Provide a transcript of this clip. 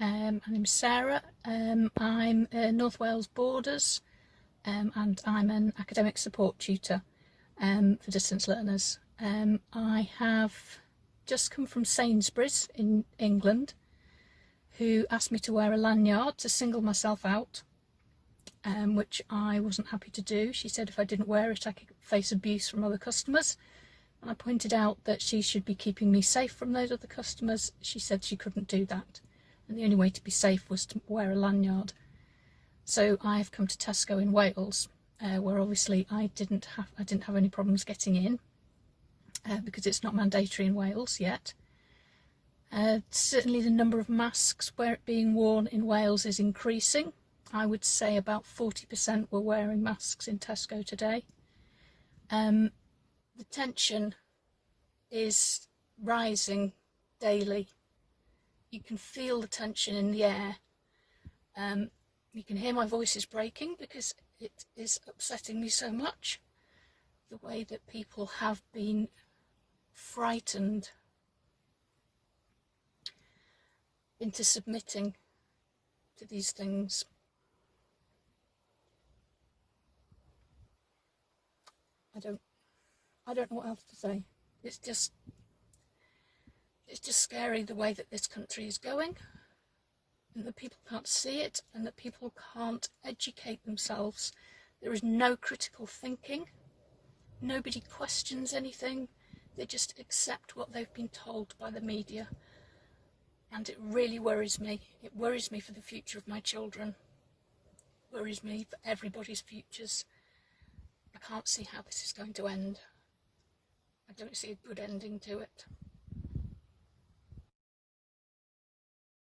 Um, name's Sarah. Um, I'm uh, North Wales Borders um, and I'm an academic support tutor um, for distance learners. Um, I have just come from Sainsbury's in England who asked me to wear a lanyard to single myself out um, which I wasn't happy to do. She said if I didn't wear it I could face abuse from other customers and I pointed out that she should be keeping me safe from those other customers. She said she couldn't do that and the only way to be safe was to wear a lanyard. So I've come to Tesco in Wales, uh, where obviously I didn't have I didn't have any problems getting in, uh, because it's not mandatory in Wales yet. Uh, certainly the number of masks being worn in Wales is increasing. I would say about 40% were wearing masks in Tesco today. Um, the tension is rising daily you can feel the tension in the air. Um, you can hear my voice is breaking because it is upsetting me so much. The way that people have been frightened into submitting to these things. I don't I don't know what else to say. It's just it's just scary the way that this country is going and that people can't see it and that people can't educate themselves. There is no critical thinking. Nobody questions anything. They just accept what they've been told by the media. And it really worries me. It worries me for the future of my children. It worries me for everybody's futures. I can't see how this is going to end. I don't see a good ending to it.